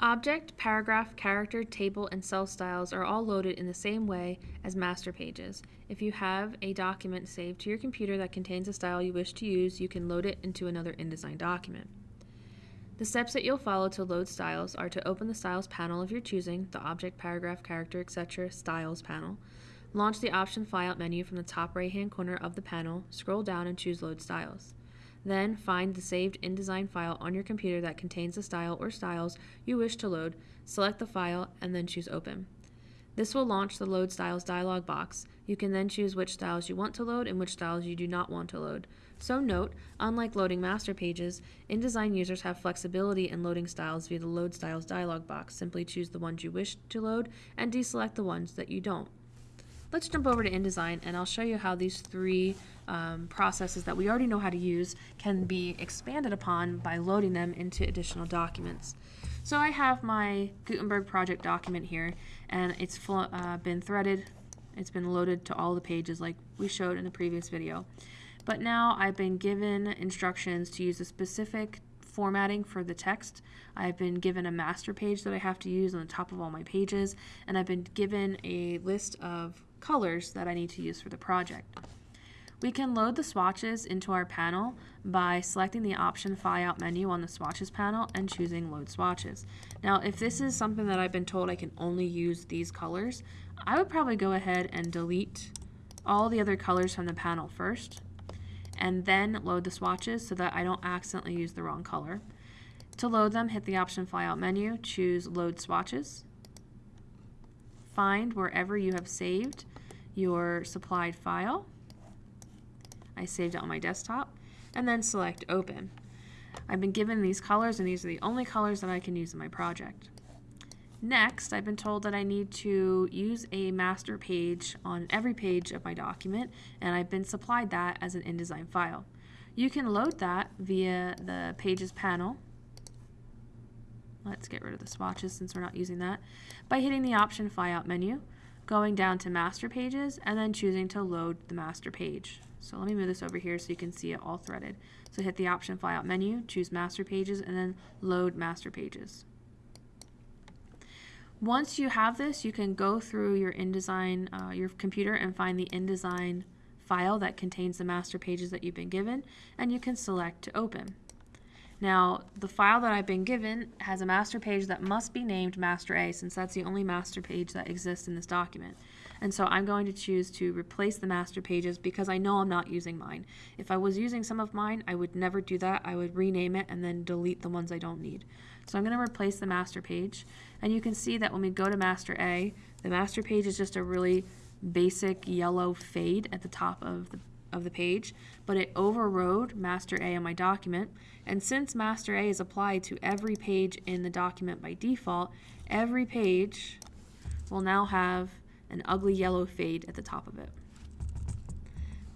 Object, paragraph, character, table, and cell styles are all loaded in the same way as master pages. If you have a document saved to your computer that contains a style you wish to use, you can load it into another InDesign document. The steps that you'll follow to load styles are to open the styles panel of your choosing, the object, paragraph, character, etc. styles panel. Launch the option flyout menu from the top right hand corner of the panel, scroll down and choose load styles. Then find the saved InDesign file on your computer that contains the style or styles you wish to load, select the file, and then choose Open. This will launch the Load Styles dialog box. You can then choose which styles you want to load and which styles you do not want to load. So note, unlike loading master pages, InDesign users have flexibility in loading styles via the Load Styles dialog box. Simply choose the ones you wish to load and deselect the ones that you don't. Let's jump over to InDesign and I'll show you how these three um, processes that we already know how to use can be expanded upon by loading them into additional documents. So I have my Gutenberg project document here and it's uh, been threaded, it's been loaded to all the pages like we showed in the previous video. But now I've been given instructions to use a specific formatting for the text. I've been given a master page that I have to use on the top of all my pages, and I've been given a list of colors that I need to use for the project. We can load the swatches into our panel by selecting the option flyout menu on the swatches panel and choosing load swatches. Now if this is something that I've been told I can only use these colors, I would probably go ahead and delete all the other colors from the panel first and then load the swatches so that I don't accidentally use the wrong color. To load them, hit the option flyout menu, choose load swatches, find wherever you have saved your supplied file, I saved it on my desktop, and then select Open. I've been given these colors, and these are the only colors that I can use in my project. Next, I've been told that I need to use a master page on every page of my document, and I've been supplied that as an InDesign file. You can load that via the Pages panel. Let's get rid of the swatches since we're not using that. By hitting the option flyout menu, going down to master pages, and then choosing to load the master page. So let me move this over here so you can see it all threaded. So hit the option flyout menu, choose master pages, and then load master pages. Once you have this, you can go through your InDesign, uh, your computer and find the InDesign file that contains the master pages that you've been given, and you can select to open. Now, the file that I've been given has a master page that must be named master A since that's the only master page that exists in this document. And so I'm going to choose to replace the master pages because I know I'm not using mine. If I was using some of mine, I would never do that. I would rename it and then delete the ones I don't need. So I'm going to replace the master page. And you can see that when we go to master A, the master page is just a really basic yellow fade at the top of the of the page, but it overrode master A on my document. And since master A is applied to every page in the document by default, every page will now have an ugly yellow fade at the top of it.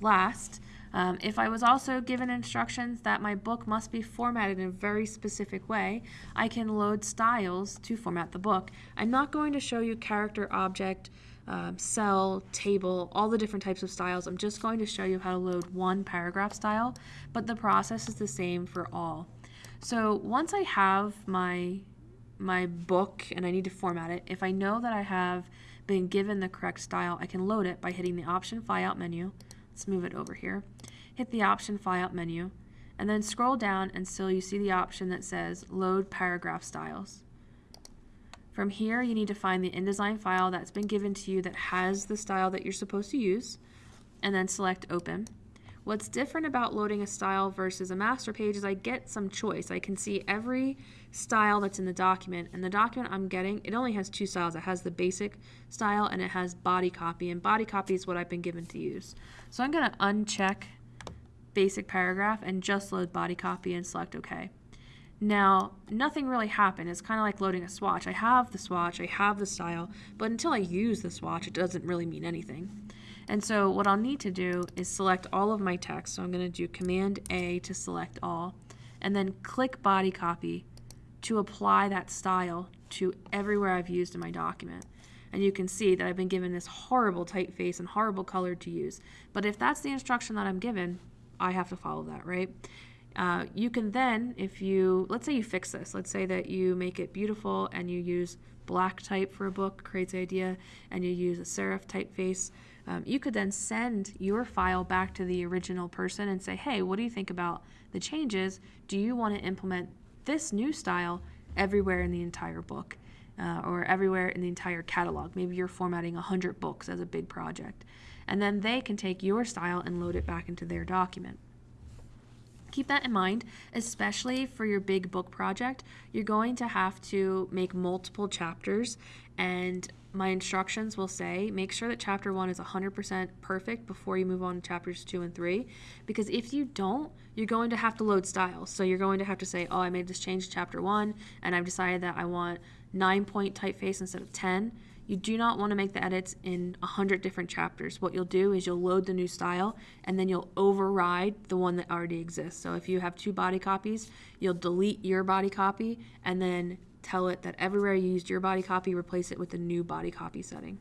Last, um, if I was also given instructions that my book must be formatted in a very specific way, I can load styles to format the book. I'm not going to show you character, object, um, cell, table, all the different types of styles. I'm just going to show you how to load one paragraph style, but the process is the same for all. So once I have my my book and I need to format it, if I know that I have been given the correct style, I can load it by hitting the option flyout menu. Let's move it over here. Hit the option flyout menu and then scroll down until you see the option that says load paragraph styles. From here, you need to find the InDesign file that's been given to you that has the style that you're supposed to use, and then select Open. What's different about loading a style versus a master page is I get some choice. I can see every style that's in the document, and the document I'm getting, it only has two styles. It has the basic style and it has body copy, and body copy is what I've been given to use. So I'm going to uncheck basic paragraph and just load body copy and select OK. Now, nothing really happened. It's kind of like loading a swatch. I have the swatch, I have the style, but until I use the swatch, it doesn't really mean anything. And so what I'll need to do is select all of my text. So I'm going to do Command A to select all, and then click Body Copy to apply that style to everywhere I've used in my document. And you can see that I've been given this horrible typeface and horrible color to use. But if that's the instruction that I'm given, I have to follow that, right? Uh, you can then, if you, let's say you fix this, let's say that you make it beautiful and you use black type for a book, creates idea, and you use a serif typeface, um, you could then send your file back to the original person and say, hey, what do you think about the changes? Do you want to implement this new style everywhere in the entire book? Uh, or everywhere in the entire catalog. Maybe you're formatting 100 books as a big project. And then they can take your style and load it back into their document. Keep that in mind, especially for your big book project. You're going to have to make multiple chapters, and my instructions will say make sure that chapter one is 100% perfect before you move on to chapters two and three. Because if you don't, you're going to have to load styles. So you're going to have to say, oh, I made this change to chapter one, and I've decided that I want nine point typeface instead of 10 you do not want to make the edits in 100 different chapters. What you'll do is you'll load the new style and then you'll override the one that already exists. So if you have two body copies, you'll delete your body copy and then tell it that everywhere you used your body copy, replace it with the new body copy setting.